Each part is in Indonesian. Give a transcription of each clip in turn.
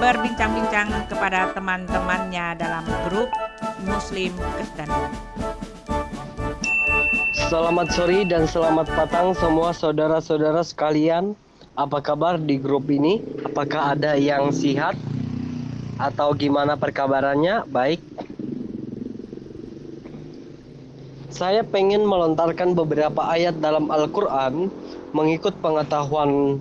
berbincang-bincang kepada teman-temannya dalam grup Muslim Kristen. Selamat sore dan selamat petang semua saudara-saudara sekalian. Apa kabar di grup ini? Apakah ada yang sehat atau gimana perkabarannya? Baik, saya pengen melontarkan beberapa ayat dalam Al-Quran mengikut pengetahuan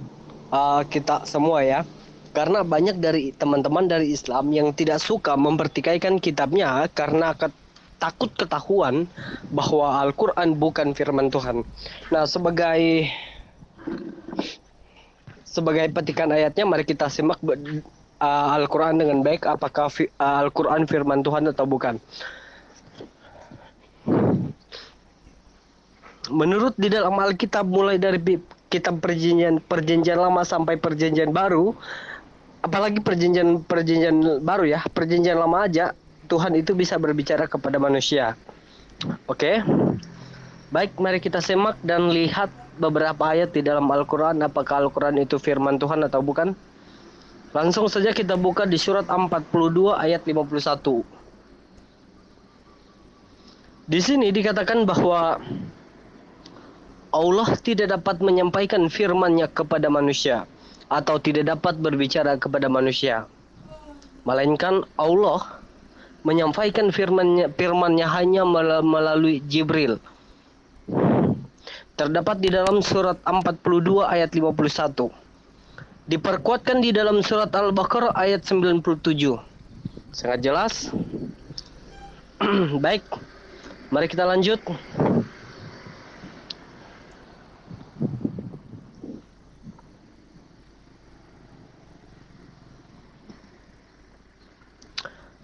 uh, kita semua ya. Karena banyak dari teman-teman dari Islam yang tidak suka mempertikaikan kitabnya karena takut ketahuan bahwa Al-Quran bukan firman Tuhan. Nah sebagai sebagai petikan ayatnya mari kita simak uh, Al-Quran dengan baik apakah uh, Al-Quran firman Tuhan atau bukan. menurut di dalam Alkitab mulai dari kitab perjanjian perjanjian lama sampai perjanjian baru apalagi perjanjian perjanjian baru ya perjanjian lama aja Tuhan itu bisa berbicara kepada manusia. Oke? Okay? baik mari kita semak dan lihat beberapa ayat di dalam Al-Quran. Apakah Al-Quran itu firman Tuhan atau bukan? Langsung saja kita buka di surat 42 ayat 51 di sini dikatakan bahwa Allah tidak dapat menyampaikan firman-Nya kepada manusia atau tidak dapat berbicara kepada manusia. Melainkan Allah menyampaikan firman-Nya firman-Nya hanya melalui Jibril. Terdapat di dalam surat 42 ayat 51. Diperkuatkan di dalam surat Al-Baqarah ayat 97. Sangat jelas. Baik. Mari kita lanjut.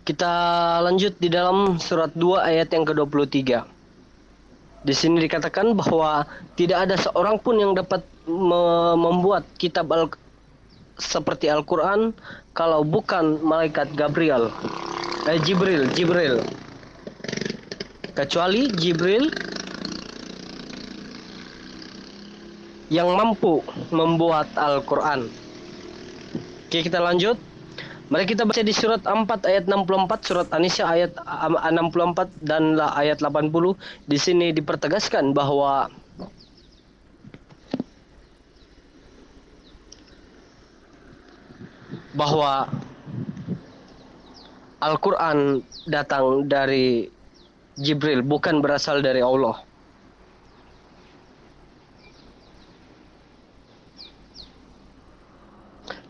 Kita lanjut di dalam surat 2 ayat yang ke-23. Di sini dikatakan bahwa tidak ada seorang pun yang dapat me membuat kitab al seperti Al-Qur'an kalau bukan malaikat Gabriel. Eh Jibril, Jibril. Kecuali Jibril yang mampu membuat Al-Qur'an. Oke, kita lanjut. Mari kita baca di surat 4 ayat 64, surat An-Nisa ayat 64 dan ayat 80. Di sini dipertegaskan bahwa bahwa Al-Qur'an datang dari Jibril, bukan berasal dari Allah.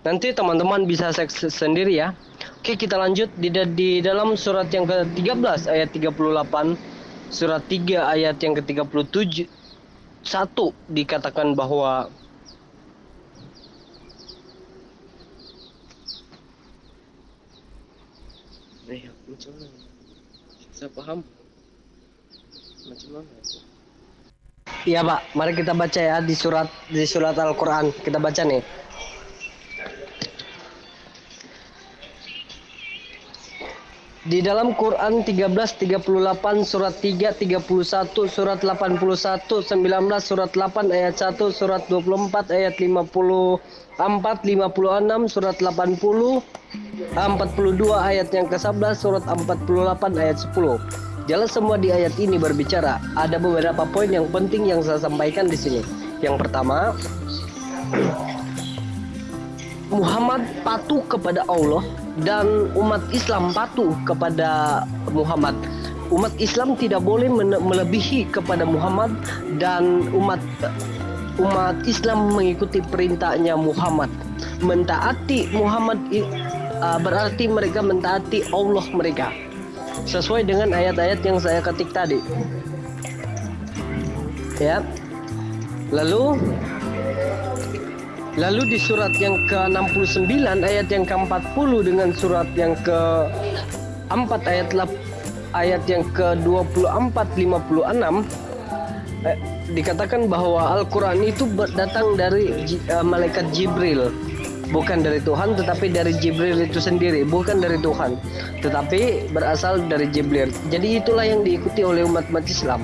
Nanti teman-teman bisa cek sendiri ya. Oke, kita lanjut di, di dalam surat yang ke-13 ayat 38, surat 3 ayat yang ke-37 satu dikatakan bahwa Eh, macam mana? Saya paham. Macam mana? Iya, Pak. Mari kita baca ya di surat di surat Al-Qur'an. Kita baca nih. Di dalam Quran 1338 surat 3 31 surat 81 19 surat 8 ayat 1 surat 24 ayat 54 56 surat 80 42 ayat yang ke-11 surat 48 ayat 10. Jelas semua di ayat ini berbicara. Ada beberapa poin yang penting yang saya sampaikan di sini. Yang pertama, Muhammad patuh kepada Allah dan umat Islam patuh kepada Muhammad. Umat Islam tidak boleh melebihi kepada Muhammad dan umat umat Islam mengikuti perintahnya Muhammad. Mentaati Muhammad uh, berarti mereka mentaati Allah mereka. Sesuai dengan ayat-ayat yang saya ketik tadi. Ya. Lalu Lalu di surat yang ke-69 ayat yang ke-40 dengan surat yang ke-4 ayat ayat yang ke-24 56 eh, dikatakan bahwa Al-Qur'an itu datang dari uh, malaikat Jibril. bukan dari Tuhan tetapi dari Jibril itu sendiri bukan dari Tuhan. Tetapi berasal dari Jibril. Jadi itulah yang diikuti oleh umat-umat Islam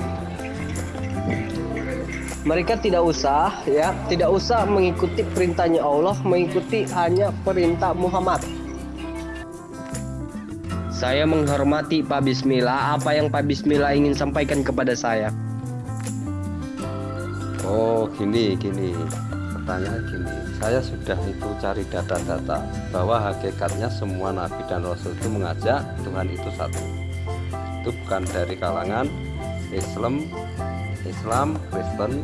mereka tidak usah ya tidak usah mengikuti perintahnya Allah mengikuti hanya perintah Muhammad. Saya menghormati Pak Bismillah apa yang Pak Bismillah ingin sampaikan kepada saya? Oh gini gini. Pertanyaan gini. Saya sudah itu cari data-data bahwa hakikatnya semua nabi dan rasul itu mengajak Tuhan itu satu. Itu bukan dari kalangan Islam Islam, Kristen,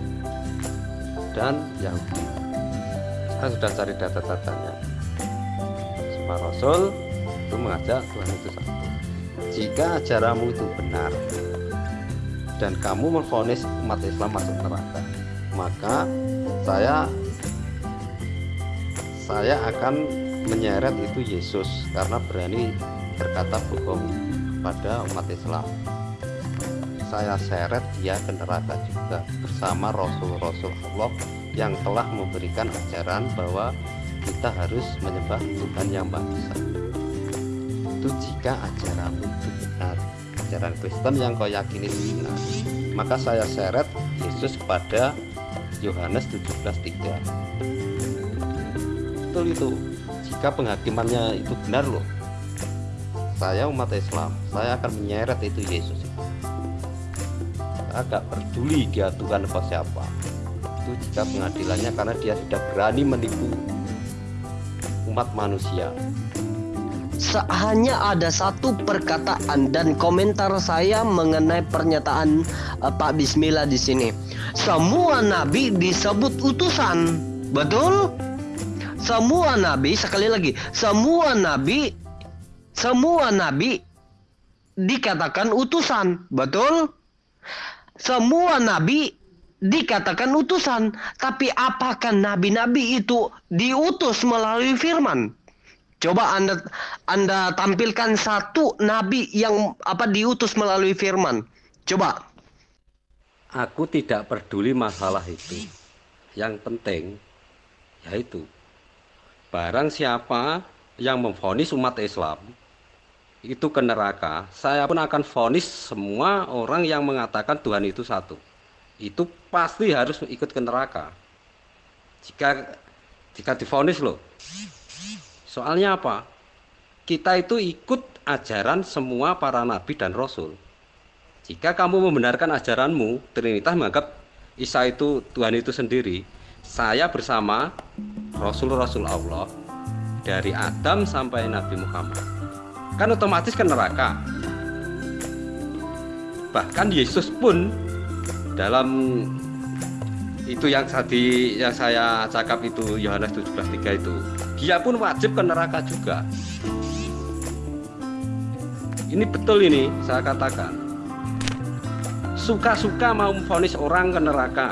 dan Yahudi. Saya sudah cari data-datanya. Semua Rasul itu mengajak Tuhan itu satu. Jika ajaranmu itu benar dan kamu memfonis umat Islam masuk neraka, maka saya saya akan menyeret itu Yesus karena berani berkata bohong pada umat Islam saya seret dia ke neraka juga bersama Rasul-Rasul Allah yang telah memberikan ajaran bahwa kita harus menyembah Tuhan yang Maha. Itu jika ajaran itu benar, ajaran Kristen yang kau yakini benar, maka saya seret Yesus kepada Yohanes 17:3. Betul itu. Jika penghakimannya itu benar loh. Saya umat Islam, saya akan menyeret itu Yesus agak peduli dia Tuhan apa siapa itu jika pengadilannya karena dia sudah berani menipu umat manusia hanya ada satu perkataan dan komentar saya mengenai pernyataan uh, Pak Bismillah di sini. Semua nabi disebut utusan, betul? Semua nabi sekali lagi, semua nabi, semua nabi dikatakan utusan, betul? Semua nabi dikatakan utusan, tapi apakah nabi-nabi itu diutus melalui firman? Coba Anda Anda tampilkan satu nabi yang apa diutus melalui firman. Coba. Aku tidak peduli masalah itu. Yang penting yaitu barang siapa yang memfonis umat Islam itu ke neraka, saya pun akan vonis semua orang yang mengatakan Tuhan itu satu. Itu pasti harus ikut ke neraka. Jika jika difonis loh. Soalnya apa? Kita itu ikut ajaran semua para nabi dan rasul. Jika kamu membenarkan ajaranmu, Trinitas menganggap Isa itu Tuhan itu sendiri, saya bersama Rasul-Rasul Allah dari Adam sampai Nabi Muhammad kan otomatis ke neraka. Bahkan Yesus pun dalam itu yang tadi yang saya cakap itu Yohanes 17:3 itu dia pun wajib ke neraka juga. Ini betul ini saya katakan. Suka-suka mau memfonis orang ke neraka.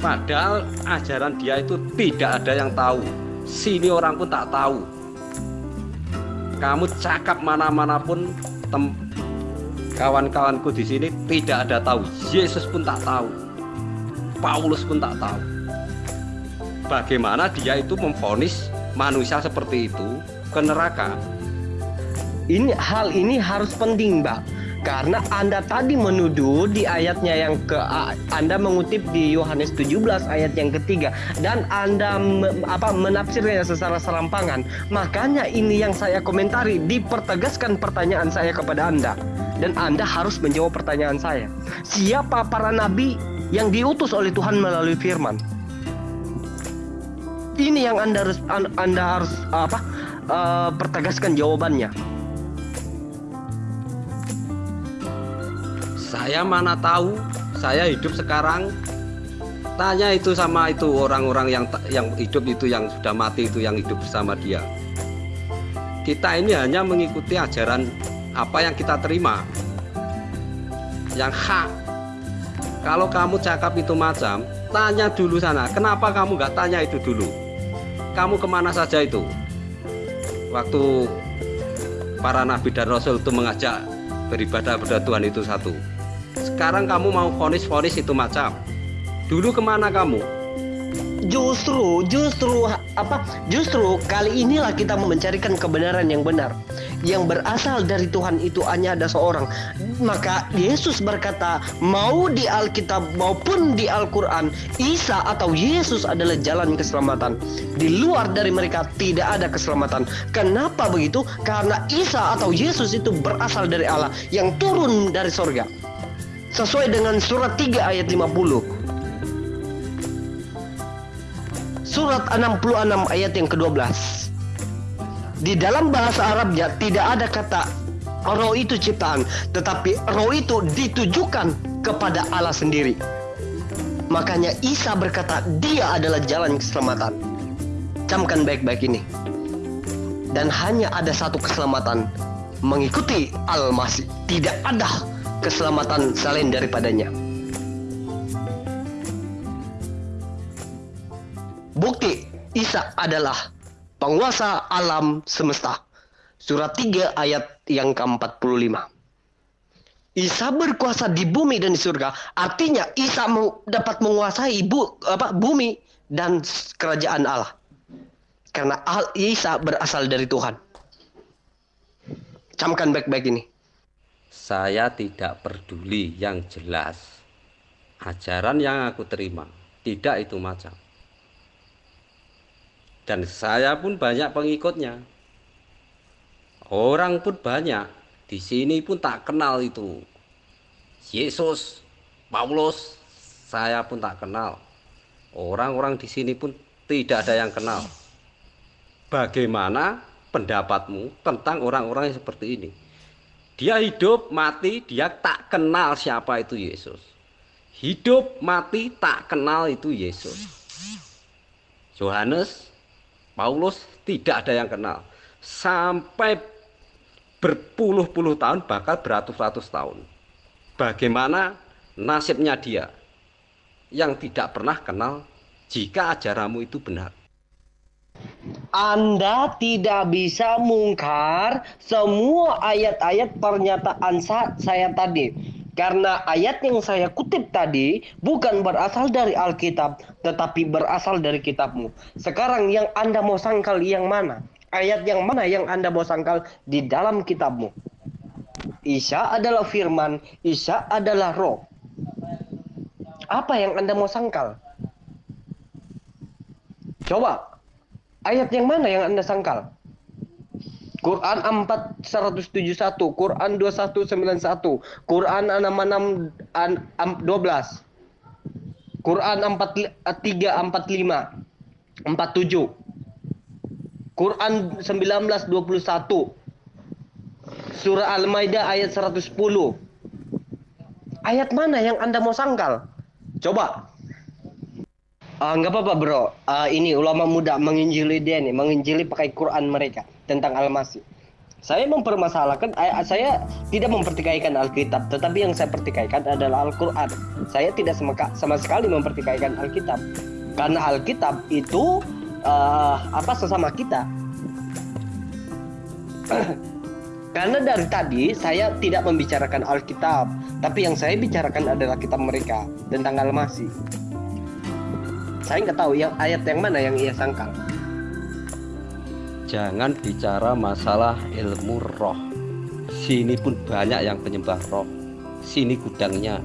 Padahal ajaran dia itu tidak ada yang tahu. Sini orang pun tak tahu kamu cakap mana-mana pun kawan-kawanku di sini tidak ada tahu. Yesus pun tak tahu. Paulus pun tak tahu. Bagaimana dia itu memfonis manusia seperti itu ke neraka? Ini hal ini harus penting mbak karena Anda tadi menuduh di ayatnya yang ke Anda mengutip di Yohanes 17 ayat yang ketiga dan Anda me, apa menafsirnya secara serampangan. Makanya ini yang saya komentari dipertegaskan pertanyaan saya kepada Anda dan Anda harus menjawab pertanyaan saya. Siapa para nabi yang diutus oleh Tuhan melalui firman? Ini yang Anda harus Anda harus apa? Uh, pertegaskan jawabannya. Saya mana tahu saya hidup sekarang. Tanya itu sama itu orang-orang yang yang hidup itu yang sudah mati itu yang hidup bersama dia. Kita ini hanya mengikuti ajaran apa yang kita terima. Yang hak. Kalau kamu cakap itu macam tanya dulu sana kenapa kamu nggak tanya itu dulu? Kamu ke mana saja itu? Waktu para nabi dan rasul itu mengajak beribadah pada Tuhan itu satu sekarang kamu mau vonis-vonis itu macam. Dulu ke mana kamu? justru justru apa justru kali inilah kita mencarikan kebenaran yang benar. Yang berasal dari Tuhan itu hanya ada seorang. Maka Yesus berkata mau di Alkitab maupun di Al-Quran Isa atau Yesus adalah jalan keselamatan. Di luar dari mereka tidak ada keselamatan. Kenapa begitu? Karena Isa atau Yesus itu berasal dari Allah yang turun dari sorga sesuai dengan surat 3 ayat 50 Surat 66 ayat yang ke-12 Di dalam bahasa Arabnya tidak ada kata roh itu ciptaan Tetapi roh itu ditujukan kepada Allah sendiri. Makanya Isa berkata dia adalah jalan keselamatan. Camkan baik-baik ini. Dan hanya ada satu keselamatan Mengikuti Al-Masih. Tidak ada keselamatan selain daripadanya Bukti Isa adalah penguasa alam semesta. Surat 3 ayat yang ke-45. Isa berkuasa di bumi dan di surga. Artinya Isa dapat menguasai bu, apa, bumi dan kerajaan Allah. Karena Isa berasal dari Tuhan. Camkan baik-baik ini. Saya tidak peduli yang jelas. Ajaran yang aku terima tidak itu macam. Dan saya pun banyak pengikutnya. Orang pun banyak di sini pun tak kenal itu. Yesus Paulus saya pun tak kenal. Orang-orang di sini pun tidak ada yang kenal. Bagaimana pendapatmu tentang orang-orang yang seperti ini dia hidup mati dia tak kenal siapa itu Yesus hidup mati tak kenal itu Yesus Yohanes Paulus tidak ada yang kenal. Sampai berpuluh-puluh tahun, bahkan beratus-ratus tahun. Bagaimana nasibnya dia yang tidak pernah kenal jika ajaranmu itu benar. Anda tidak bisa mungkar semua ayat-ayat pernyataan saya tadi. Karena ayat yang saya kutip tadi bukan berasal dari Alkitab, tetapi berasal dari kitabmu. Sekarang yang Anda mau sangkal yang mana? Ayat yang mana yang Anda mau sangkal di dalam kitabmu? Isa adalah firman, Isa adalah roh. Apa yang Anda mau sangkal? Coba, ayat yang mana yang Anda sangkal? Quran 4 171, Quran 2191, Quran 66 12. Quran 4 345 47. Quran 1921. Surah Al-Maidah ayat 110. Ayat mana yang Anda mau sangkal? Coba. Uh, nggak apa-apa bro. Uh, ini ulama muda menginjili dia nih, menginjili pakai Quran mereka tentang Al-Masih. Saya mempermasalahkan, saya tidak mempertikaikan Alkitab, tetapi yang saya pertikaikan adalah Al-Quran. Saya tidak sama, sekali mempertikaikan Alkitab, karena Alkitab itu uh, apa sesama kita. karena dari tadi saya tidak membicarakan Alkitab, tapi yang saya bicarakan adalah kitab mereka tentang Al-Masih. Saya nggak tahu yang ayat yang mana yang ia sangkal. Jangan bicara masalah ilmu roh. Sini pun banyak yang penyembah roh. Sini gudangnya.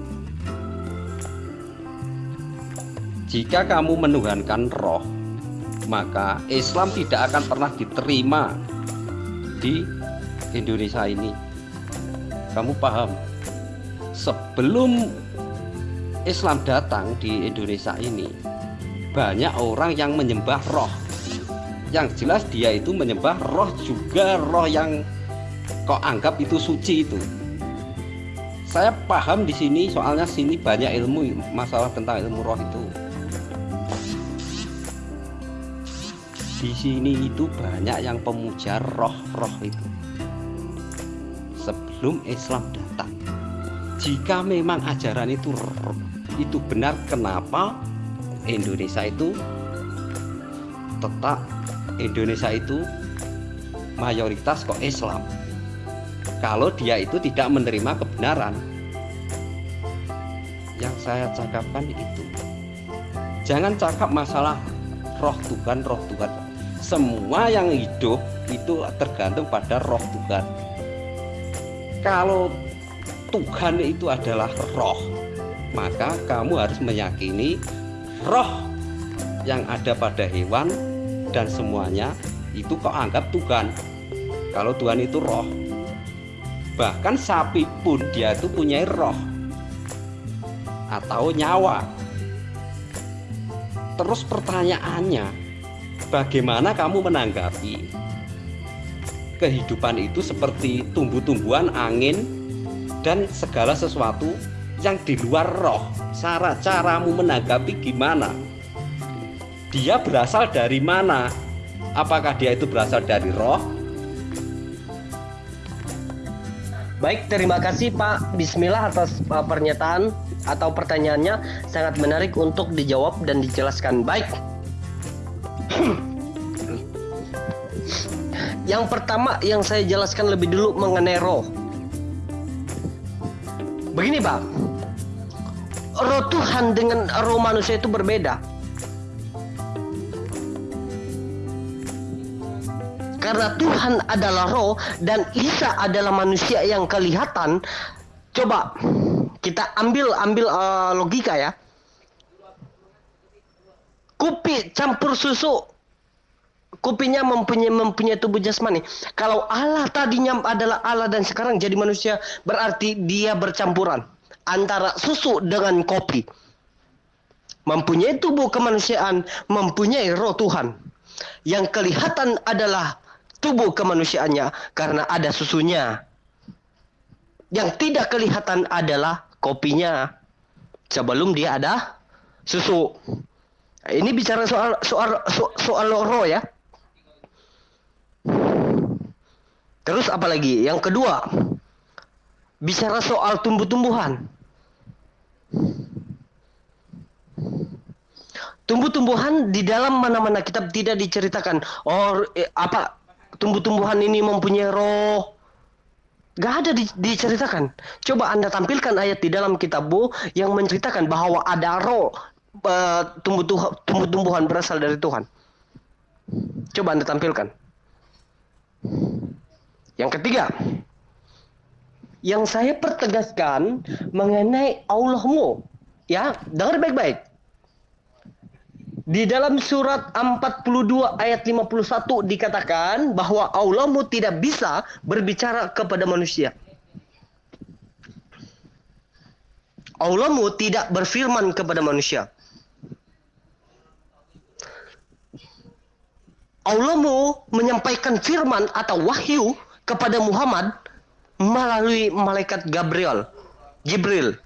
Jika kamu menuhankan roh maka Islam tidak akan pernah diterima di Indonesia ini. Kamu paham? Sebelum Islam datang di Indonesia ini banyak orang yang menyembah roh. Yang jelas dia itu menyembah roh juga roh yang kok anggap itu suci itu. Saya paham di sini soalnya sini banyak ilmu masalah tentang ilmu roh itu. Di sini itu banyak yang pemuja roh-roh itu. Sebelum Islam datang. Jika memang ajaran itu itu benar kenapa Indonesia itu tetap Indonesia itu mayoritas kok Islam kalau dia itu tidak menerima kebenaran yang saya cakapkan itu Jangan cakap masalah roh Tuhan, roh Tuhan. Semua yang hidup itu tergantung pada roh Tuhan. Kalau Tuhan itu adalah roh, maka kamu harus meyakini roh yang ada pada hewan dan semuanya itu kau anggap Tuhan. Kalau Tuhan itu roh, bahkan sapi pun dia itu punya roh atau nyawa. Terus pertanyaannya, bagaimana kamu menanggapi kehidupan itu seperti tumbuh-tumbuhan, angin, dan segala sesuatu yang di luar roh? Cara caramu menanggapi gimana? Dia berasal dari mana? Apakah dia itu berasal dari roh Baik, terima kasih Pak Bismillah atas uh, pernyataan atau pertanyaannya sangat menarik untuk dijawab dan dijelaskan. Baik. yang pertama yang saya jelaskan lebih dulu mengenai roh. Begini, Pak. Roh Tuhan dengan roh manusia itu berbeda. karena Tuhan adalah roh dan Isa adalah manusia yang kelihatan. Coba kita ambil ambil uh, logika ya. Kopi campur susu kopinya mempunyai mempunyai tubuh jasmani. Kalau Allah tadinya adalah Allah dan sekarang jadi manusia, berarti dia bercampuran antara susu dengan kopi. Mempunyai tubuh kemanusiaan, mempunyai roh Tuhan. Yang kelihatan adalah tubuh kemanusiaannya karena ada susunya. Yang tidak kelihatan adalah kopinya. Sebelum dia ada susu. Ini bicara soal soal soal, roh ya. Terus apa lagi? Yang kedua, bicara soal tumbuh-tumbuhan. Tumbuh-tumbuhan di dalam mana-mana kitab tidak diceritakan. Oh, eh, apa tumbuh-tumbuhan ini mempunyai roh. Gak ada di, diceritakan. Coba Anda tampilkan ayat di dalam kitabmu yang menceritakan bahwa ada roh uh, tumbuh-tumbuhan berasal dari Tuhan. Coba Anda tampilkan. Yang ketiga, yang saya pertegaskan mengenai Allahmu. Ya, dengar baik-baik. Di dalam surat 42 ayat 51 dikatakan bahwa Allahmu tidak bisa berbicara kepada manusia. Allahmu tidak berfirman kepada manusia. Allahmu menyampaikan firman atau wahyu kepada Muhammad melalui malaikat Gabriel. Jibril.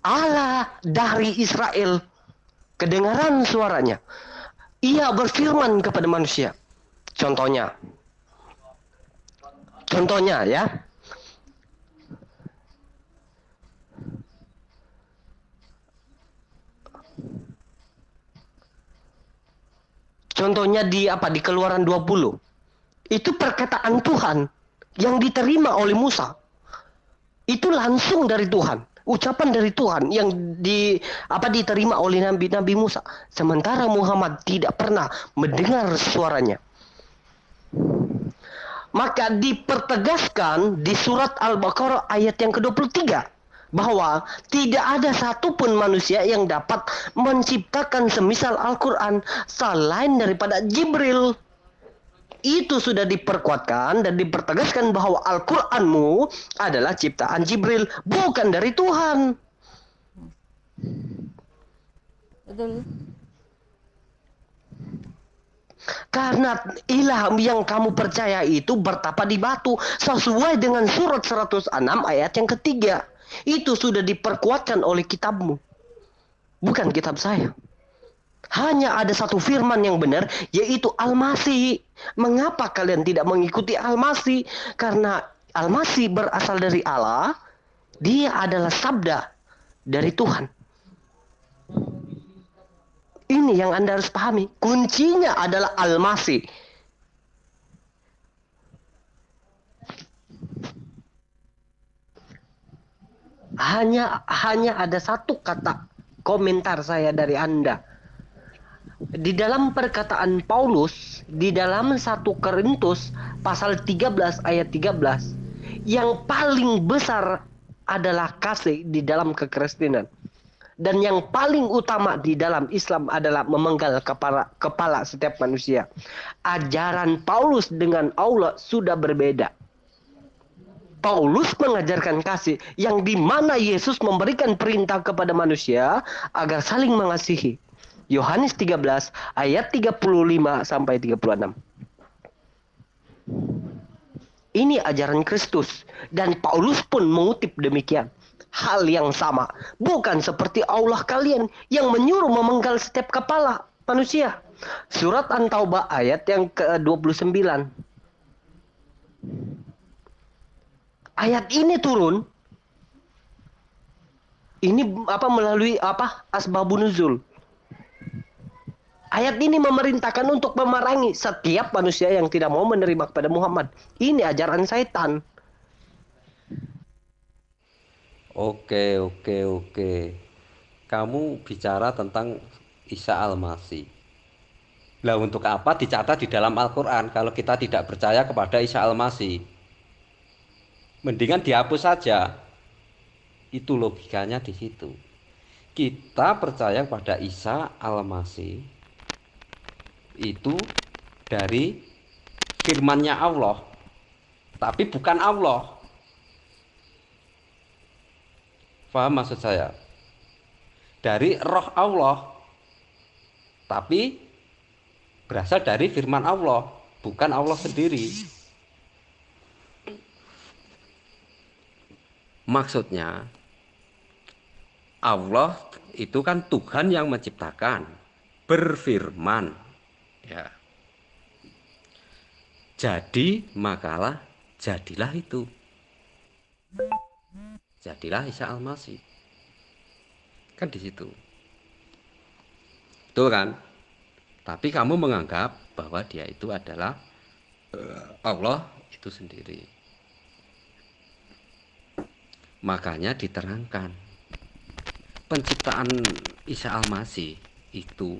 Allah dari Israel kedengaran suaranya. Ia berfirman kepada manusia. Contohnya. Contohnya ya. Contohnya di apa di Keluaran 20. Itu perkataan Tuhan yang diterima oleh Musa. Itu langsung dari Tuhan ucapan dari Tuhan yang di apa diterima oleh Nabi Nabi Musa. Sementara Muhammad tidak pernah mendengar suaranya. Maka dipertegaskan di surat Al-Baqarah ayat yang ke-23 bahwa tidak ada satupun manusia yang dapat menciptakan semisal Al-Quran selain daripada Jibril itu sudah diperkuatkan dan dipertegaskan bahwa Al-Qur'anmu adalah ciptaan Jibril, bukan dari Tuhan. Betul. Karena ilham yang kamu percaya itu bertapa di batu sesuai dengan surat 106 ayat yang ketiga. Itu sudah diperkuatkan oleh kitabmu. Bukan kitab saya. Hanya ada satu firman yang benar, yaitu Al-Masih. Mengapa kalian tidak mengikuti Al-Masih? Karena Al-Masih berasal dari Allah, dia adalah sabda dari Tuhan. Ini yang Anda harus pahami. Kuncinya adalah Al-Masih. Hanya hanya ada satu kata komentar saya dari Anda. Di dalam perkataan Paulus di dalam satu Korintus pasal 13 ayat 13 yang paling besar adalah kasih di dalam kekristenan. Dan yang paling utama di dalam Islam adalah memenggal kepala kepala setiap manusia. Ajaran Paulus dengan Allah sudah berbeda. Paulus mengajarkan kasih yang di mana Yesus memberikan perintah kepada manusia agar saling mengasihi. Yohanes 13 ayat 35 sampai 36. Ini ajaran Kristus dan Paulus pun mengutip demikian. Hal yang sama, bukan seperti Allah kalian yang menyuruh memenggal setiap kepala manusia. Surat An-Taubah ayat yang ke-29. Ayat ini turun ini apa melalui apa asbabun nuzul Ayat ini memerintahkan untuk memerangi setiap manusia yang tidak mau menerima kepada Muhammad. Ini ajaran setan. Oke, oke, oke. Kamu bicara tentang Isa Al-Masih. Lah untuk apa dicatat di dalam Al-Qur'an kalau kita tidak percaya kepada Isa Al-Masih? Mendingan dihapus saja. Itu logikanya di situ. Kita percaya pada Isa Al-Masih itu dari firmannya Allah tapi bukan Allah. Paham maksud saya? Dari roh Allah tapi berasal dari firman Allah bukan Allah sendiri. Maksudnya Allah itu kan Tuhan yang menciptakan berfirman ya. Jadi makalah jadilah itu. Jadilah Isa Al-Masih. Kan di situ. Betul kan? Tapi kamu menganggap bahwa dia itu adalah eh, Allah itu sendiri. Makanya diterangkan. Penciptaan Isa Al-Masih itu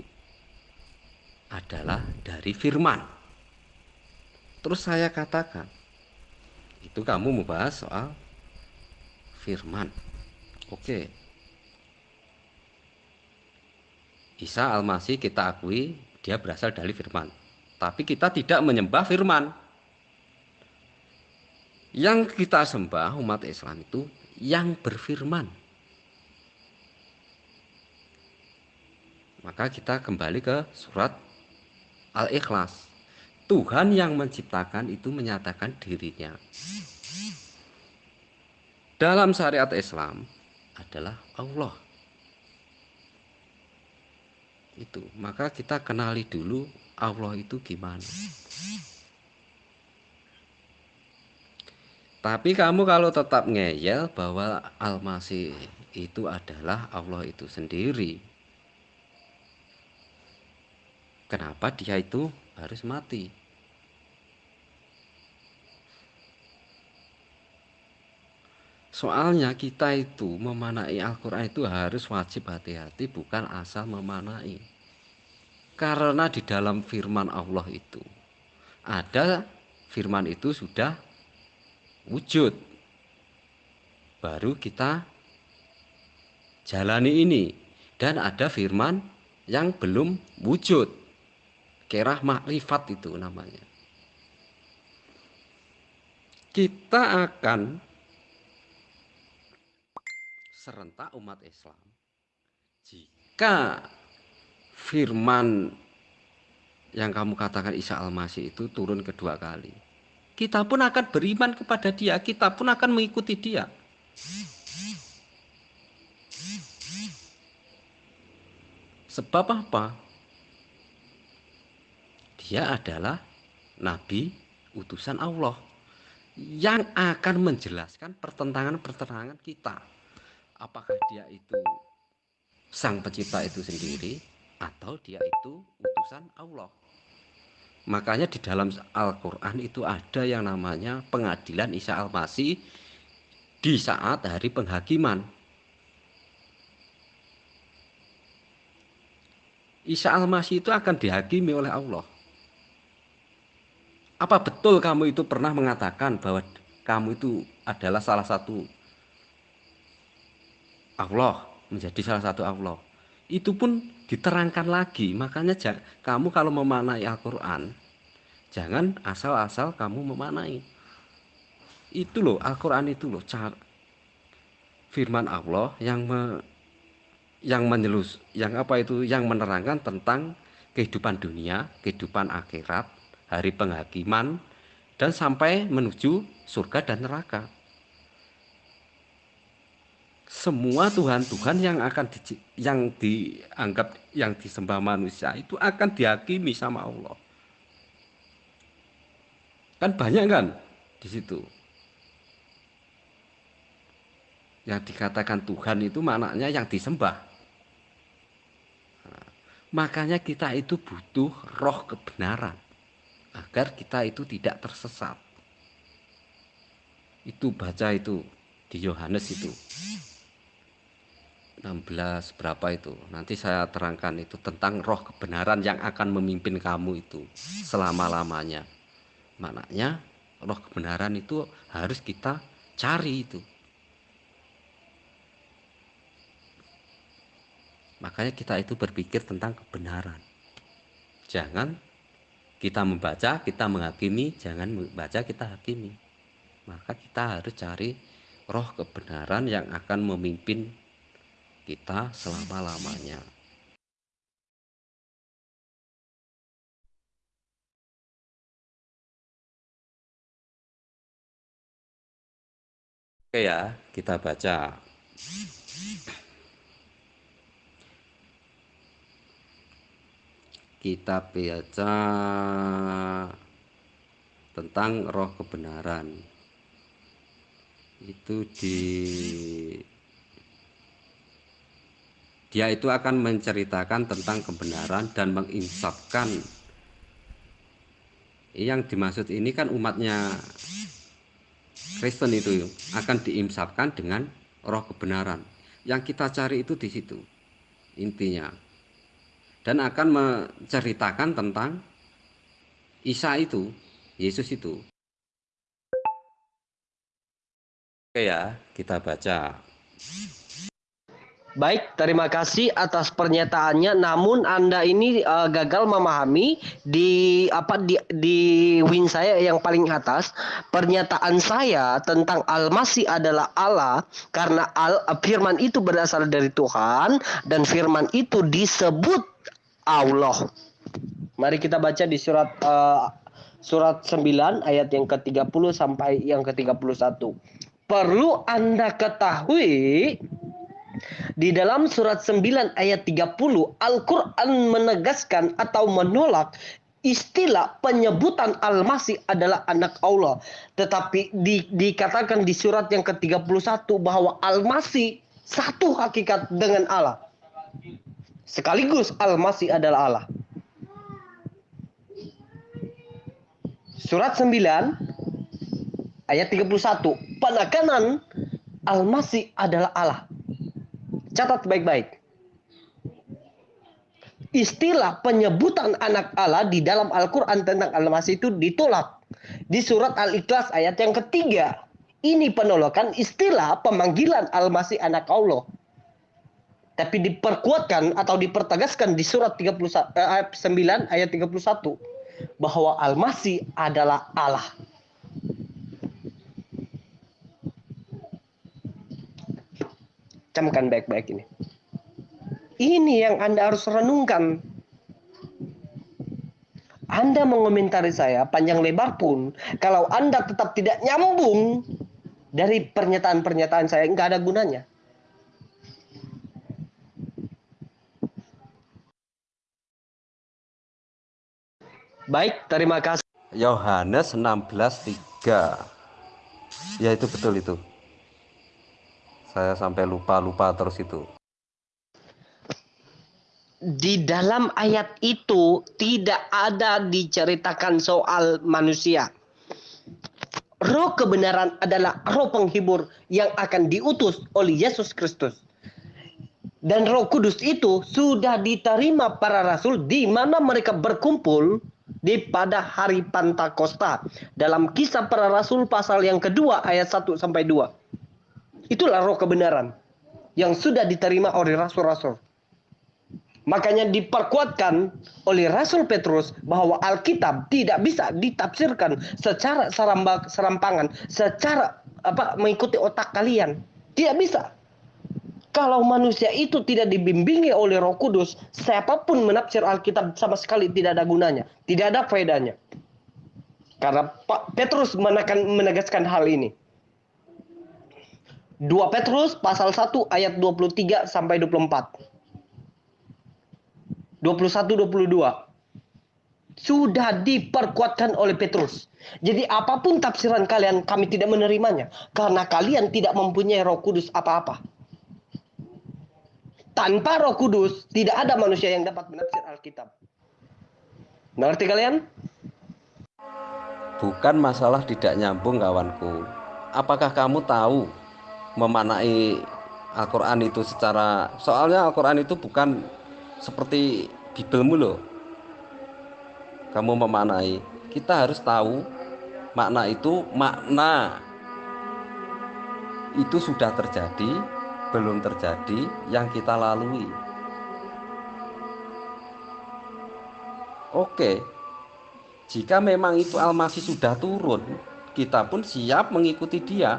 adalah dari firman. Terus saya katakan, itu kamu membahas soal firman. Oke. Isa Al-Masih kita akui dia berasal dari firman. Tapi kita tidak menyembah firman. Yang kita sembah umat Islam itu yang berfirman. Maka kita kembali ke surat Al-Ikhlas. Tuhan yang menciptakan itu menyatakan dirinya. Dalam syariat Islam adalah Allah. Itu, maka kita kenali dulu Allah itu gimana. Tapi kamu kalau tetap ngeyel bahwa Al-Masih itu adalah Allah itu sendiri, Kenapa dia itu harus mati? Soalnya kita itu memanai Al-Quran itu harus wajib hati-hati bukan asal memanai. Karena di dalam firman Allah itu ada firman itu sudah wujud. Baru kita jalani ini. Dan ada firman yang belum wujud kerah makrifat itu namanya. Kita akan serentak umat Islam jika firman yang kamu katakan Isa Al-Masih itu turun kedua kali. Kita pun akan beriman kepada dia, kita pun akan mengikuti dia. Sebab apa? Dia adalah nabi utusan Allah yang akan menjelaskan pertentangan-pertentangan kita. Apakah dia itu sang pencipta itu sendiri atau dia itu utusan Allah. Makanya di dalam Al-Qur'an itu ada yang namanya pengadilan Isa Al-Masih di saat hari penghakiman. Isa Al-Masih itu akan dihakimi oleh Allah. Apa betul kamu itu pernah mengatakan bahwa kamu itu adalah salah satu Allah, menjadi salah satu Allah? Itu pun diterangkan lagi. Makanya kamu kalau memanai Al-Qur'an, jangan asal-asal kamu memanai. Itu loh Al-Qur'an itu loh firman Allah yang me, yang menyelus, yang apa itu yang menerangkan tentang kehidupan dunia, kehidupan akhirat, hari penghakiman dan sampai menuju surga dan neraka. Semua Tuhan-Tuhan yang akan di, yang dianggap yang disembah manusia itu akan dihakimi sama Allah. Kan banyak kan di situ. Yang dikatakan Tuhan itu maknanya yang disembah. Nah, makanya kita itu butuh roh kebenaran agar kita itu tidak tersesat. Itu baca itu di Yohanes itu. 16 berapa itu nanti saya terangkan itu tentang roh kebenaran yang akan memimpin kamu itu selama-lamanya maknanya roh kebenaran itu harus kita cari itu makanya kita itu berpikir tentang kebenaran jangan kita membaca, kita menghakimi, jangan membaca, kita hakimi. Maka kita harus cari roh kebenaran yang akan memimpin kita selama-lamanya. Oke ya, kita baca. Kita baca tentang roh kebenaran. Itu di dia itu akan menceritakan tentang kebenaran dan menginsafkan. Yang dimaksud ini kan umatnya Kristen itu akan diinsafkan dengan roh kebenaran. Yang kita cari itu di situ intinya dan akan menceritakan tentang Isa itu, Yesus itu. Oke ya, kita baca. Baik, terima kasih atas pernyataannya. Namun Anda ini uh, gagal memahami di apa di di win saya yang paling atas. Pernyataan saya tentang Al-Masih adalah Allah karena al firman itu berasal dari Tuhan dan firman itu disebut Allah. Mari kita baca di surat uh, surat 9 ayat yang ke-30 sampai yang ke-31. Perlu Anda ketahui di dalam surat 9 ayat 30 Al-Qur'an menegaskan atau menolak istilah penyebutan Al-Masih adalah anak Allah. Tetapi di, dikatakan di surat yang ke-31 bahwa Al-Masih satu hakikat dengan Allah. Sekaligus Al-Masih adalah Allah. Surat 9 ayat 31. Penekanan Al-Masih adalah Allah. Catat baik-baik. Istilah penyebutan anak Allah di dalam Al-Quran tentang Al-Masih itu ditolak. Di surat Al-Ikhlas ayat yang ketiga. Ini penolakan istilah pemanggilan Al-Masih anak Allah tapi diperkuatkan atau dipertegaskan di surat 31 eh, ayat 9 ayat 31 bahwa Al-Masih adalah Allah. Camkan baik-baik ini. Ini yang Anda harus renungkan. Anda mengomentari saya panjang lebar pun, kalau Anda tetap tidak nyambung dari pernyataan-pernyataan saya, nggak ada gunanya. Baik, terima kasih. Yohanes 16:3. Ya itu betul itu. Saya sampai lupa-lupa terus itu. Di dalam ayat itu tidak ada diceritakan soal manusia. roh kebenaran adalah roh penghibur yang akan diutus oleh Yesus Kristus. Dan Roh Kudus itu sudah diterima para rasul di mana mereka berkumpul di pada hari Pantakosta dalam kisah para rasul pasal yang kedua ayat 1 sampai 2. Itulah roh kebenaran yang sudah diterima oleh rasul-rasul. Makanya diperkuatkan oleh Rasul Petrus bahwa Alkitab tidak bisa ditafsirkan secara serampangan, secara apa mengikuti otak kalian. Tidak bisa. Kalau manusia itu tidak dibimbingi oleh Roh Kudus, siapa pun menafsir Alkitab sama sekali tidak ada gunanya, tidak ada faedahnya. Karena Pak Petrus menegaskan hal ini. 2 Petrus pasal 1 ayat 23 sampai 24. 21 22. Sudah diperkuatkan oleh Petrus. Jadi apa pun tafsiran kalian kami tidak menerimanya karena kalian tidak mempunyai Roh Kudus apa-apa. Tanpa Roh Kudus tidak ada manusia yang dapat menafsir Alkitab. Mengerti kalian? Bukan masalah tidak nyambung kawanku. Apakah kamu tahu memanai Al-Quran itu secara soalnya Al-Quran itu bukan seperti Bibelmu loh kamu memanai kita harus tahu makna itu makna itu sudah terjadi belum terjadi yang kita lalui oke jika memang itu Almasih sudah turun kita pun siap mengikuti dia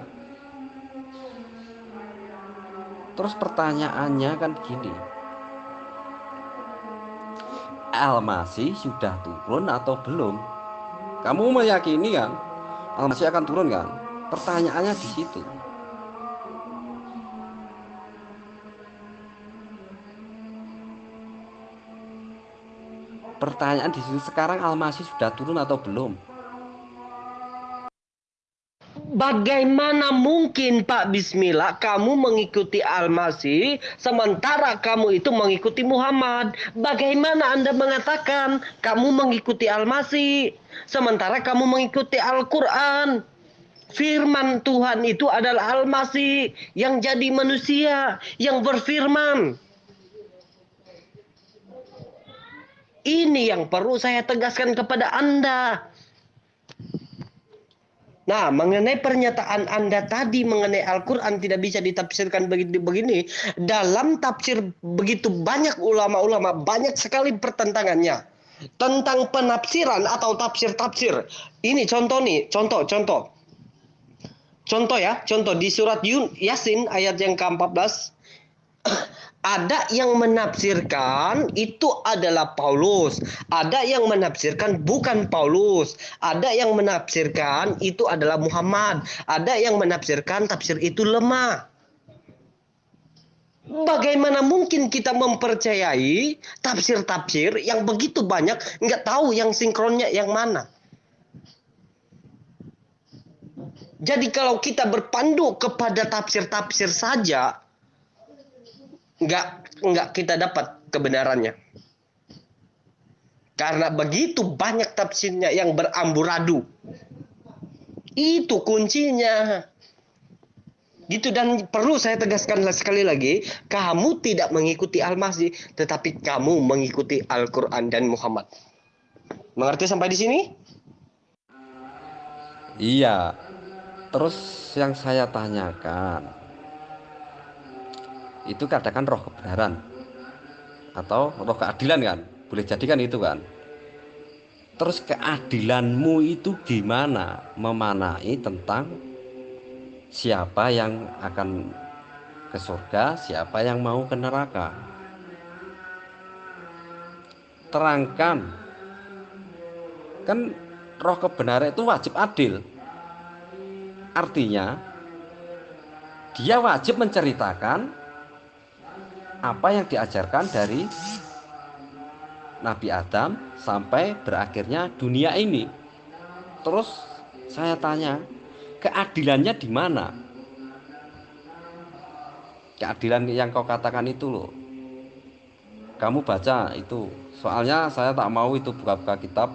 terus pertanyaannya kan gini Almasih sudah turun atau belum? Kamu meyakini kan? Almasih akan turun kan? Pertanyaannya di situ. Pertanyaan di situ sekarang Almasih sudah turun atau belum? Bagaimana mungkin Pak Bismillah kamu mengikuti Al-Masih sementara kamu itu mengikuti Muhammad? Bagaimana Anda mengatakan kamu mengikuti Al-Masih sementara kamu mengikuti Al-Quran? Firman Tuhan itu adalah Al-Masih yang jadi manusia, yang berfirman. Ini yang perlu saya tegaskan kepada Anda. Nah, mengenai pernyataan Anda tadi mengenai Al-Quran tidak bisa ditafsirkan begini, begini. Dalam tafsir begitu banyak ulama-ulama, banyak sekali pertentangannya. Tentang penafsiran atau tafsir-tafsir. Ini contoh nih, contoh, contoh. Contoh ya, contoh di surat Yasin ayat yang ke-14 ada yang menafsirkan itu adalah Paulus, ada yang menafsirkan bukan Paulus, ada yang menafsirkan itu adalah Muhammad, ada yang menafsirkan tafsir itu lemah. Bagaimana mungkin kita mempercayai tafsir-tafsir yang begitu banyak, nggak tahu yang sinkronnya yang mana? Jadi kalau kita berpandu kepada tafsir-tafsir saja, nggak nggak kita dapat kebenarannya. Karena begitu banyak tafsirnya yang beramburadu. Itu kuncinya. Gitu dan perlu saya tegaskan sekali lagi, kamu tidak mengikuti Al-Masih, tetapi kamu mengikuti Al-Qur'an dan Muhammad. Mengerti sampai di sini? Iya. Terus yang saya tanyakan, itu katakan roh kebenaran. Atau roh keadilan kan? Boleh jadikan itu kan? Terus keadilanmu itu gimana? Memanai tentang siapa yang akan ke surga siapa yang mau ke neraka. Terangkan. Kan roh kebenaran itu wajib adil. Artinya dia wajib menceritakan apa yang diajarkan dari Nabi Adam sampai berakhirnya dunia ini. Terus saya tanya, keadilannya di mana? Keadilan yang kau katakan itu loh. Kamu baca itu. Soalnya saya tak mau itu buka-buka kitab.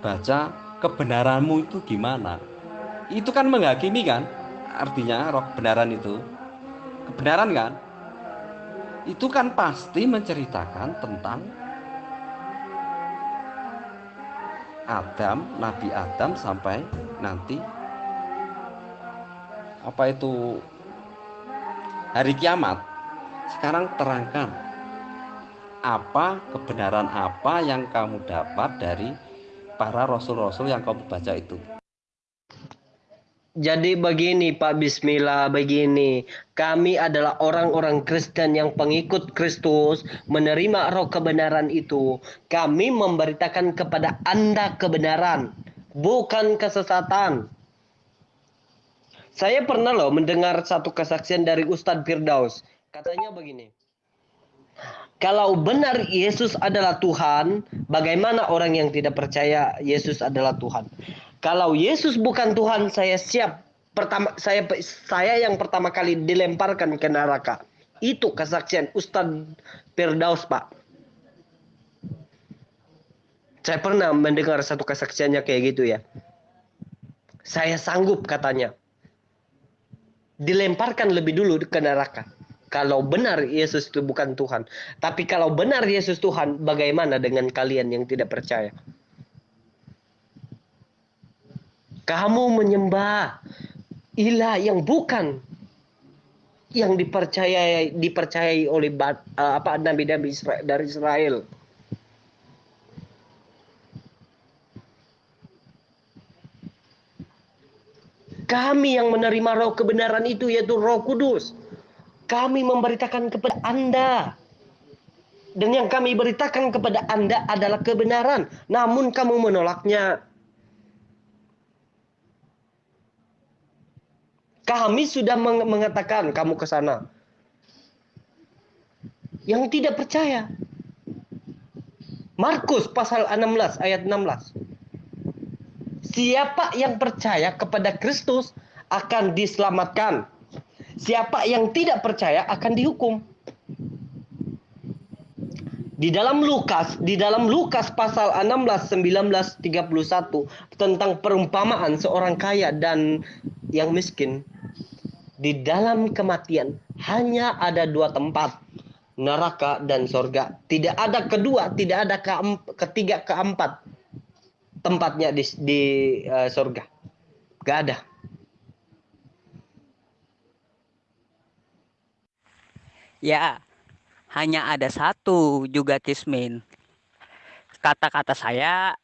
Baca kebenaranmu itu gimana itu kan menghakimi kan artinya roh kebenaran itu kebenaran kan itu kan pasti menceritakan tentang Adam, Nabi Adam sampai nanti apa itu hari kiamat. Sekarang terangkan apa kebenaran apa yang kamu dapat dari para rasul-rasul yang kamu baca itu. Jadi begini Pak Bismillah, begini. Kami adalah orang-orang Kristen yang pengikut Kristus, menerima roh kebenaran itu. Kami memberitakan kepada Anda kebenaran, bukan kesesatan. Saya pernah loh mendengar satu kesaksian dari Ustadz Firdaus. Katanya begini. Kalau benar Yesus adalah Tuhan, bagaimana orang yang tidak percaya Yesus adalah Tuhan? Kalau Yesus bukan Tuhan, saya siap pertama saya saya yang pertama kali dilemparkan ke neraka. Itu kesaksian Ustadz Firdaus, Pak. Saya pernah mendengar satu kesaksiannya kayak gitu ya. Saya sanggup katanya. Dilemparkan lebih dulu ke neraka. Kalau benar Yesus itu bukan Tuhan. Tapi kalau benar Yesus Tuhan, bagaimana dengan kalian yang tidak percaya? Kamu menyembah ilah yang bukan yang dipercayai dipercayai oleh uh, apa nabi-nabi Israel, dari Israel. Kami yang menerima roh kebenaran itu yaitu Roh Kudus. Kami memberitakan kepada Anda. Dan yang kami beritakan kepada Anda adalah kebenaran. Namun kamu menolaknya. Kami sudah mengatakan kamu ke sana. Yang tidak percaya. Markus pasal 16 ayat 16. Siapa yang percaya kepada Kristus akan diselamatkan. Siapa yang tidak percaya akan dihukum. Di dalam Lukas, di dalam Lukas pasal 16 19 31 tentang perumpamaan seorang kaya dan yang miskin di dalam kematian hanya ada dua tempat neraka dan sorga. Tidak ada kedua tidak ada ke, ketiga keempat tempatnya di, di uh, sorga. Gak ada. Ya hanya ada satu juga kismin. Kata-kata saya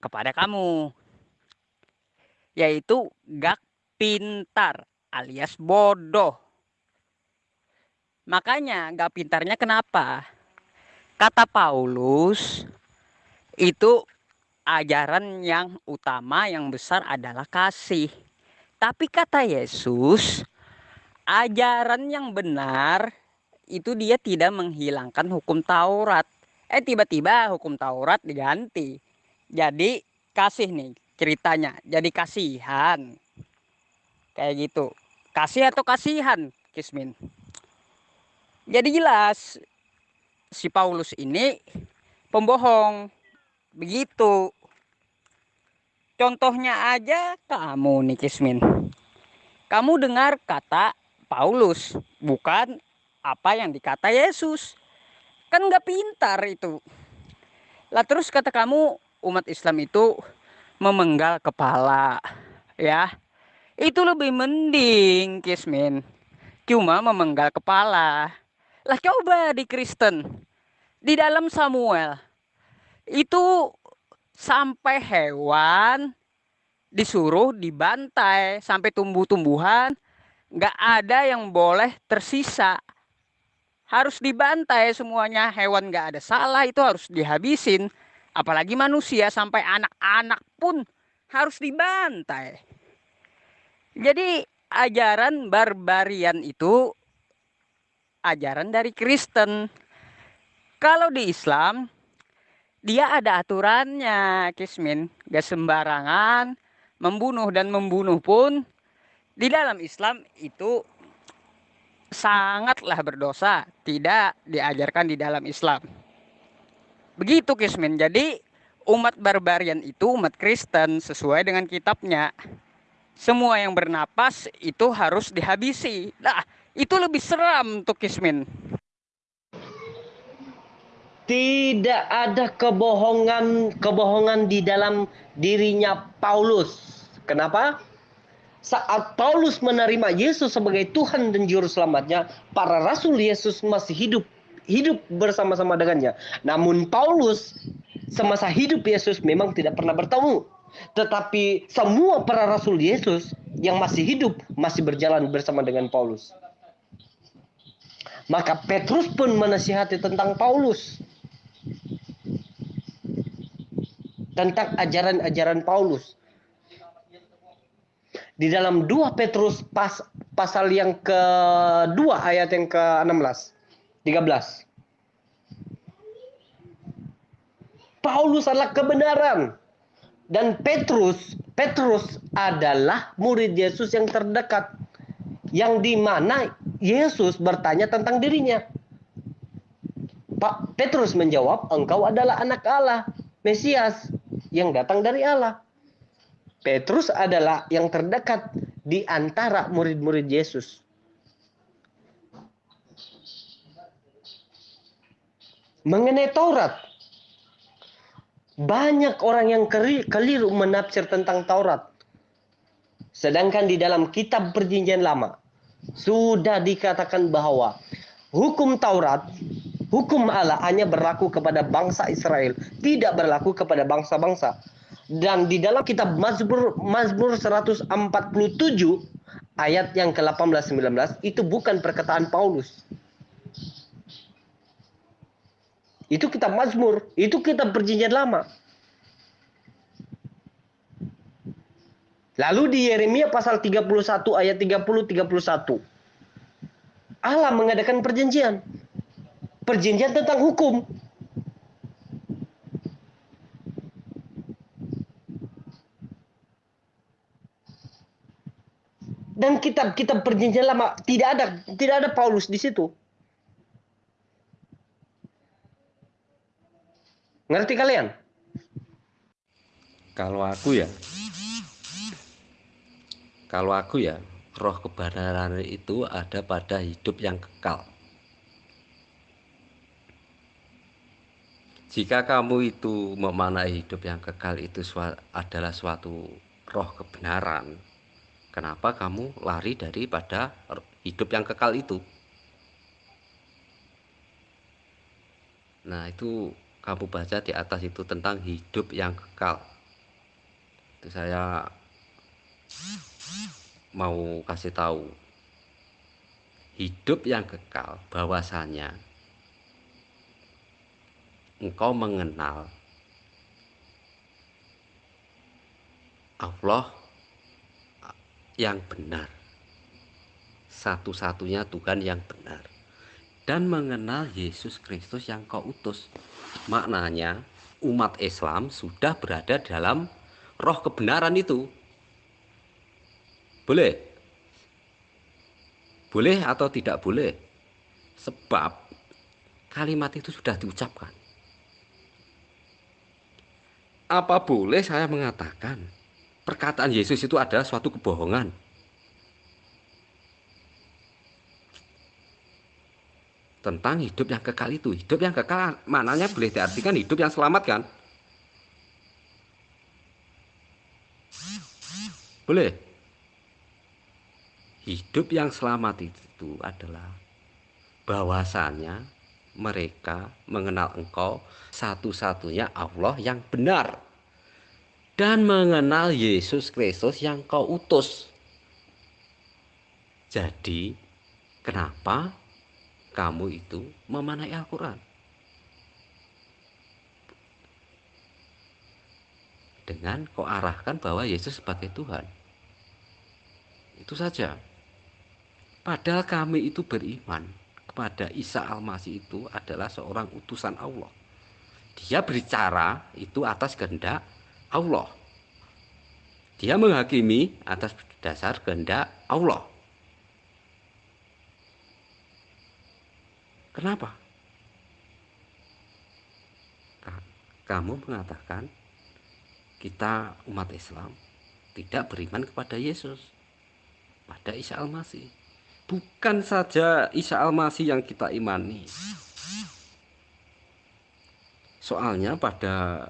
kepada kamu yaitu gak pintar alias bodoh. Makanya gak pintarnya kenapa? Kata Paulus itu ajaran yang utama yang besar adalah kasih. Tapi kata Yesus, ajaran yang benar itu dia tidak menghilangkan hukum Taurat. Eh tiba-tiba hukum Taurat diganti. Jadi kasih nih ceritanya. Jadi kasihan. Kayak gitu kasih atau kasihan Kismin? Jadi jelas si Paulus ini pembohong. Begitu. Contohnya aja kamu nih Kismin. Kamu dengar kata Paulus bukan apa yang dikata Yesus. Kan nggak pintar itu. Lah terus kata kamu umat Islam itu memenggal kepala ya itu lebih mending, Kismin. Cuma memenggal kepala. Lah coba di Kristen. Di dalam Samuel. Itu sampai hewan disuruh dibantai. Sampai tumbuh-tumbuhan. Gak ada yang boleh tersisa. Harus dibantai semuanya. Hewan gak ada salah itu harus dihabisin. Apalagi manusia sampai anak-anak pun harus dibantai. Jadi ajaran barbarian itu ajaran dari Kristen. Kalau di Islam dia ada aturannya, Kismin. Gak sembarangan membunuh dan membunuh pun di dalam Islam itu sangatlah berdosa, tidak diajarkan di dalam Islam. Begitu Kismin. Jadi Umat barbarian itu umat Kristen sesuai dengan kitabnya. Semua yang bernapas itu harus dihabisi. Nah, itu lebih seram untuk Kismin. Tidak ada kebohongan kebohongan di dalam dirinya Paulus. Kenapa? Saat Paulus menerima Yesus sebagai Tuhan dan Juru Selamatnya, para rasul Yesus masih hidup hidup bersama-sama dengannya. Namun Paulus semasa hidup Yesus memang tidak pernah bertemu. Tetapi semua para rasul Yesus yang masih hidup masih berjalan bersama dengan Paulus. Maka Petrus pun menasihati tentang Paulus. Tentang ajaran-ajaran Paulus. Di dalam 2 Petrus pas, pasal yang kedua ayat yang ke-16. 13. Paulus adalah kebenaran dan Petrus Petrus adalah murid Yesus yang terdekat yang di mana Yesus bertanya tentang dirinya. Pak Petrus menjawab, "Engkau adalah anak Allah, Mesias yang datang dari Allah." Petrus adalah yang terdekat di antara murid-murid Yesus. Mengenai Taurat, banyak orang yang keliru menafsir tentang Taurat. Sedangkan di dalam kitab perjanjian lama, sudah dikatakan bahwa hukum Taurat, hukum Allah hanya berlaku kepada bangsa Israel, tidak berlaku kepada bangsa-bangsa. Dan di dalam kitab Mazmur Mazmur 147 ayat yang ke-18 19 itu bukan perkataan Paulus. Itu kitab Mazmur, itu kitab perjanjian lama. Lalu di Yeremia pasal 31 ayat 30 31. Allah mengadakan perjanjian. Perjanjian tentang hukum. Dan kitab-kitab perjanjian lama tidak ada tidak ada Paulus di situ. Ngerti kalian? Kalau aku ya, kalau aku ya, roh kebenaran itu ada pada hidup yang kekal. Jika kamu itu memanai hidup yang kekal itu adalah suatu roh kebenaran, kenapa kamu lari daripada hidup yang kekal itu? Nah, itu kamu baca di atas itu tentang hidup yang kekal. Itu saya mau kasih tahu. Hidup yang kekal bahwasanya engkau mengenal Allah yang benar. Satu-satunya Tuhan yang benar. Dan mengenal Yesus Kristus yang kau utus. Maknanya umat Islam sudah berada dalam roh kebenaran itu. Boleh? Boleh atau tidak boleh? Sebab kalimat itu sudah diucapkan. Apa boleh saya mengatakan perkataan Yesus itu adalah suatu kebohongan? Tentang hidup yang kekal itu. Hidup yang kekal mananya boleh diartikan hidup yang selamat kan? Boleh. Hidup yang selamat itu adalah bahwasannya mereka mengenal engkau satu-satunya Allah yang benar dan mengenal Yesus Kristus yang kau utus. Jadi, kenapa kamu itu memanai Al-Quran. Dengan kau arahkan bahwa Yesus sebagai Tuhan. Itu saja. Padahal kami itu beriman kepada Isa Al-Masih itu adalah seorang utusan Allah. Dia berbicara itu atas kehendak Allah. Dia menghakimi atas dasar kehendak Allah. Kenapa? kamu mengatakan kita umat Islam tidak beriman kepada Yesus, pada Isa Al-Masih. Bukan saja Isa Al-Masih yang kita imani. Soalnya pada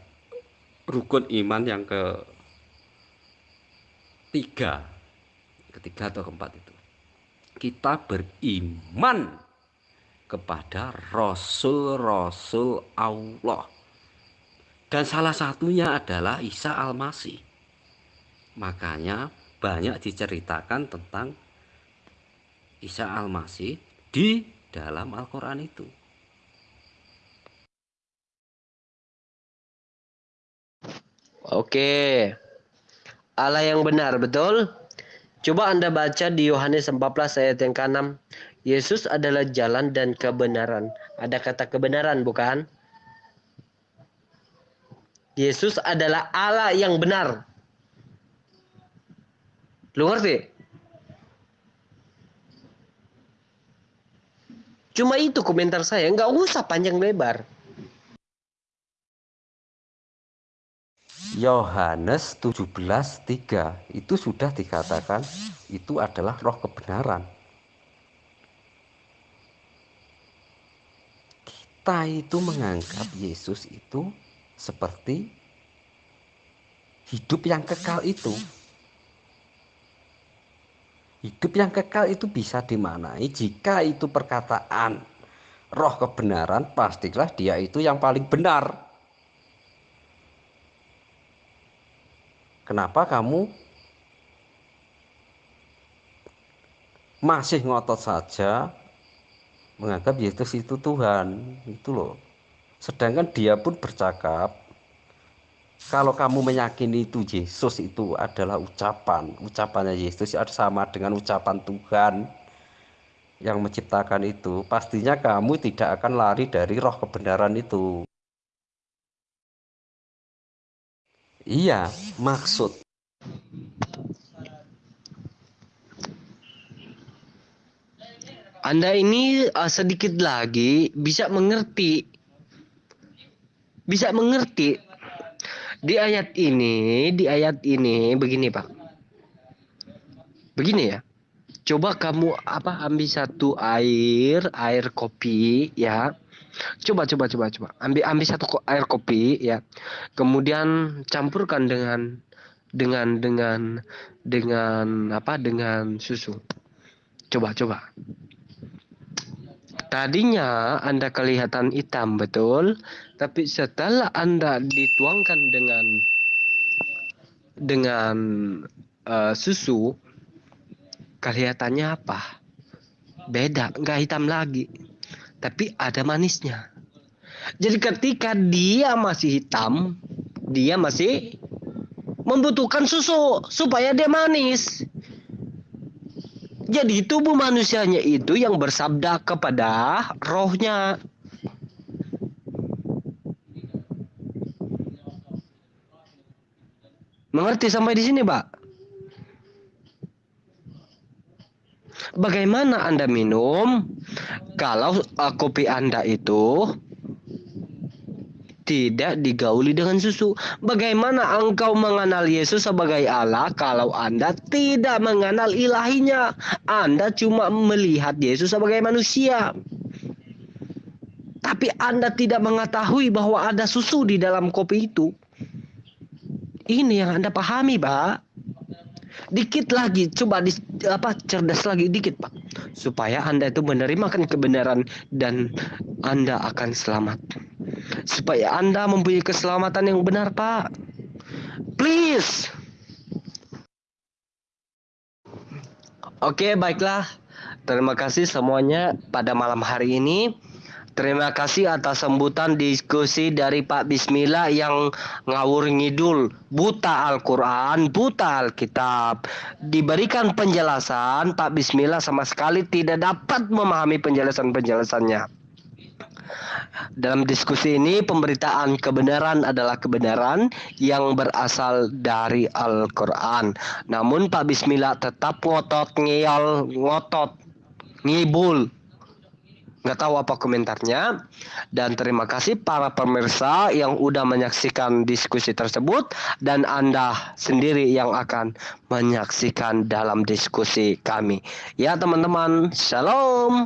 rukun iman yang ke tiga, ketiga atau keempat itu, kita beriman kepada rasul-rasul Allah. Dan salah satunya adalah Isa Al-Masih. Makanya banyak diceritakan tentang Isa Al-Masih di dalam Al-Quran itu. Oke. Allah yang benar, betul? Coba Anda baca di Yohanes 14 ayat yang ke-6. Yesus adalah jalan dan kebenaran. Ada kata kebenaran, bukan? Yesus adalah Allah yang benar. Lu ngerti? Cuma itu komentar saya, nggak usah panjang lebar. Yohanes 17:3 itu sudah dikatakan itu adalah roh kebenaran. Kita itu menganggap Yesus itu seperti hidup yang kekal itu. Hidup yang kekal itu bisa dimanai jika itu perkataan roh kebenaran pastilah dia itu yang paling benar. Kenapa kamu masih ngotot saja menganggap Yesus itu Tuhan? Itu loh. Sedangkan dia pun bercakap kalau kamu meyakini itu Yesus itu adalah ucapan, ucapannya Yesus sama dengan ucapan Tuhan yang menciptakan itu, pastinya kamu tidak akan lari dari roh kebenaran itu. Iya, maksud. Anda ini uh, sedikit lagi bisa mengerti. Bisa mengerti. Di ayat ini, di ayat ini begini, Pak. Begini ya. Coba kamu apa ambil satu air, air kopi ya Coba coba coba coba. Ambil ambil satu air kopi ya. Kemudian campurkan dengan dengan dengan dengan apa? Dengan susu. Coba coba. Tadinya Anda kelihatan hitam betul, tapi setelah Anda dituangkan dengan dengan uh, susu kelihatannya apa? Beda, nggak hitam lagi tapi ada manisnya. Jadi ketika dia masih hitam, dia masih membutuhkan susu supaya dia manis. Jadi tubuh manusianya itu yang bersabda kepada rohnya. Mengerti sampai di sini, Pak? Bagaimana Anda minum kalau uh, kopi Anda itu tidak digauli dengan susu. Bagaimana engkau mengenal Yesus sebagai Allah kalau Anda tidak mengenal ilahinya? Anda cuma melihat Yesus sebagai manusia. Tapi Anda tidak mengetahui bahwa ada susu di dalam kopi itu. Ini yang Anda pahami, Pak dikit lagi coba di, apa cerdas lagi dikit pak supaya anda itu menerimakan kebenaran dan anda akan selamat supaya anda mempunyai keselamatan yang benar pak. Please. Oke baiklah. Terima kasih semuanya pada malam hari ini. Terima kasih atas sambutan diskusi dari Pak Bismillah yang ngawur ngidul, buta Al-Quran, buta Alkitab. Diberikan penjelasan, Pak Bismillah sama sekali tidak dapat memahami penjelasan-penjelasannya. Dalam diskusi ini pemberitaan kebenaran adalah kebenaran yang berasal dari Al-Quran. Namun Pak Bismillah tetap ngotot, ngeyol, ngotot, ngibul, nggak tahu apa komentarnya. Dan terima kasih para pemirsa yang udah menyaksikan diskusi tersebut dan anda sendiri yang akan menyaksikan dalam diskusi kami. Ya teman-teman shalom